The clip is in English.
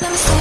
Let me stop.